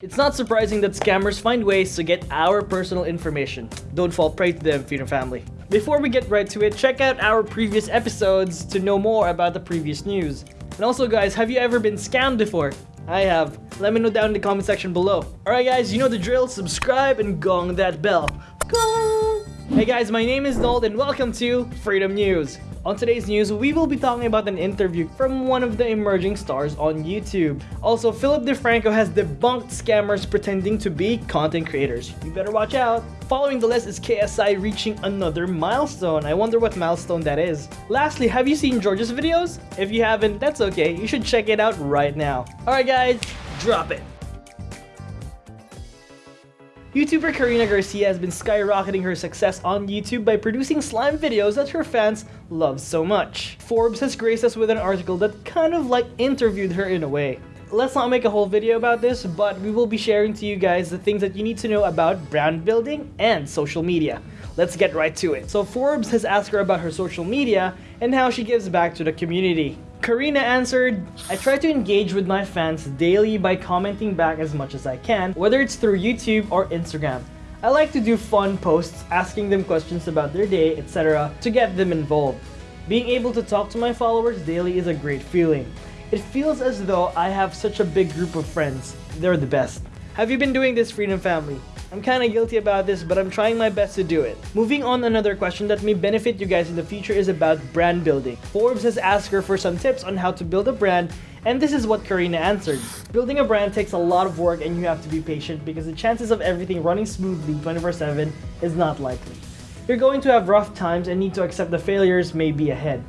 It's not surprising that scammers find ways to get our personal information. Don't fall prey to them, Freedom Family. Before we get right to it, check out our previous episodes to know more about the previous news. And also guys, have you ever been scammed before? I have. Let me know down in the comment section below. Alright guys, you know the drill, subscribe and gong that bell. Hey guys, my name is Nold and welcome to Freedom News. On today's news, we will be talking about an interview from one of the emerging stars on YouTube. Also, Philip DeFranco has debunked scammers pretending to be content creators. You better watch out. Following the list is KSI reaching another milestone. I wonder what milestone that is. Lastly, have you seen George's videos? If you haven't, that's okay. You should check it out right now. Alright guys, drop it. YouTuber Karina Garcia has been skyrocketing her success on YouTube by producing slime videos that her fans love so much. Forbes has graced us with an article that kind of like interviewed her in a way. Let's not make a whole video about this, but we will be sharing to you guys the things that you need to know about brand building and social media. Let's get right to it. So Forbes has asked her about her social media and how she gives back to the community. Karina answered, I try to engage with my fans daily by commenting back as much as I can, whether it's through YouTube or Instagram. I like to do fun posts asking them questions about their day, etc. to get them involved. Being able to talk to my followers daily is a great feeling. It feels as though I have such a big group of friends. They're the best. Have you been doing this Freedom Family? I'm kinda guilty about this, but I'm trying my best to do it. Moving on, another question that may benefit you guys in the future is about brand building. Forbes has asked her for some tips on how to build a brand, and this is what Karina answered. Building a brand takes a lot of work and you have to be patient because the chances of everything running smoothly 24-7 is not likely. You're going to have rough times and need to accept the failures may be ahead.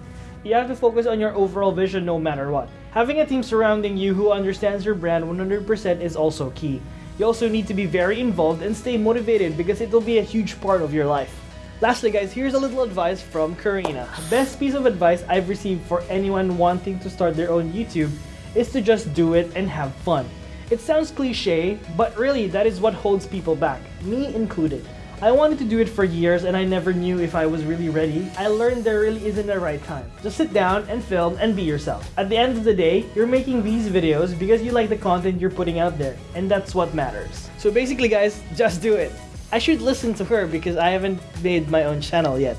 You have to focus on your overall vision no matter what. Having a team surrounding you who understands your brand 100% is also key. You also need to be very involved and stay motivated because it will be a huge part of your life. Lastly guys, here's a little advice from Karina. The best piece of advice I've received for anyone wanting to start their own YouTube is to just do it and have fun. It sounds cliche, but really that is what holds people back, me included. I wanted to do it for years and I never knew if I was really ready. I learned there really isn't a right time. Just sit down and film and be yourself. At the end of the day, you're making these videos because you like the content you're putting out there and that's what matters. So basically guys, just do it. I should listen to her because I haven't made my own channel yet.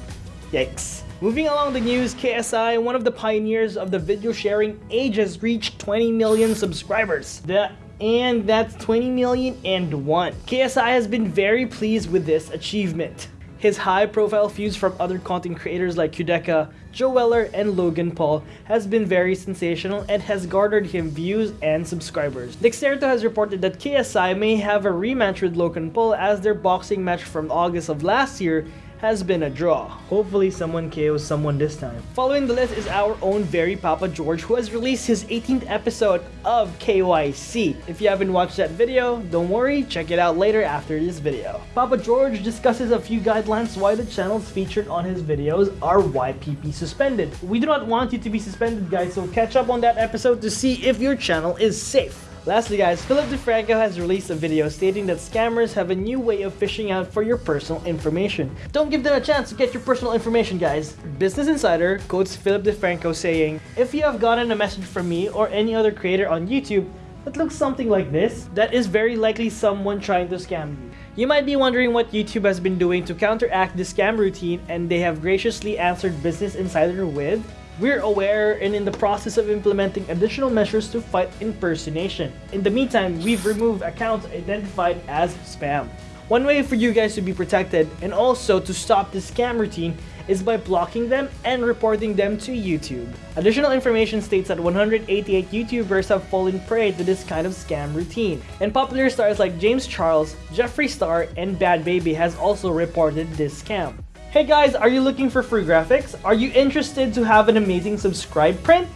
Yikes. Moving along the news, KSI, one of the pioneers of the video sharing has reached 20 million subscribers. The and that's 20 million and one. KSI has been very pleased with this achievement. His high profile views from other content creators like Quadeca, Joe Weller, and Logan Paul has been very sensational and has garnered him views and subscribers. Dexerto has reported that KSI may have a rematch with Logan Paul as their boxing match from August of last year has been a draw. Hopefully someone KOs someone this time. Following the list is our own very Papa George who has released his 18th episode of KYC. If you haven't watched that video, don't worry, check it out later after this video. Papa George discusses a few guidelines why the channels featured on his videos are YPP suspended. We do not want you to be suspended guys, so catch up on that episode to see if your channel is safe. Lastly guys, Philip DeFranco has released a video stating that scammers have a new way of fishing out for your personal information. Don't give them a chance to get your personal information guys. Business Insider quotes Philip DeFranco saying, If you have gotten a message from me or any other creator on YouTube that looks something like this, that is very likely someone trying to scam you. You might be wondering what YouTube has been doing to counteract this scam routine and they have graciously answered Business Insider with, we're aware and in the process of implementing additional measures to fight impersonation. In the meantime, we've removed accounts identified as spam. One way for you guys to be protected and also to stop the scam routine is by blocking them and reporting them to YouTube. Additional information states that 188 YouTubers have fallen prey to this kind of scam routine. And popular stars like James Charles, Jeffree Star, and Bhad Bhabie has also reported this scam. Hey guys, are you looking for free graphics? Are you interested to have an amazing subscribe print?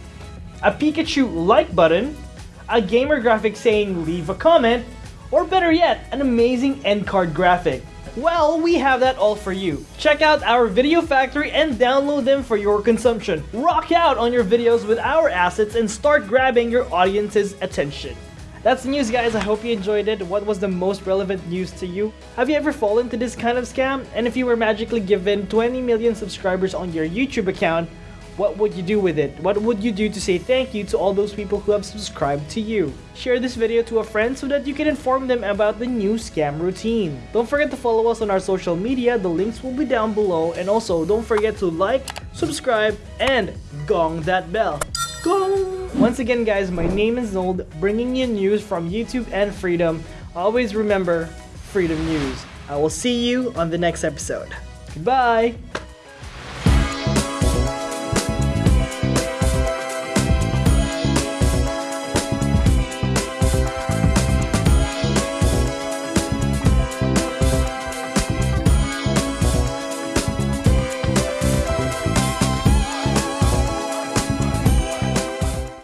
A Pikachu like button? A gamer graphic saying leave a comment? Or better yet, an amazing end card graphic? Well, we have that all for you. Check out our video factory and download them for your consumption. Rock out on your videos with our assets and start grabbing your audience's attention. That's the news guys, I hope you enjoyed it. What was the most relevant news to you? Have you ever fallen to this kind of scam? And if you were magically given 20 million subscribers on your YouTube account, what would you do with it? What would you do to say thank you to all those people who have subscribed to you? Share this video to a friend so that you can inform them about the new scam routine. Don't forget to follow us on our social media, the links will be down below and also don't forget to like, subscribe, and gong that bell. Once again guys, my name is Nold, bringing you news from YouTube and Freedom. Always remember, Freedom News. I will see you on the next episode. Goodbye!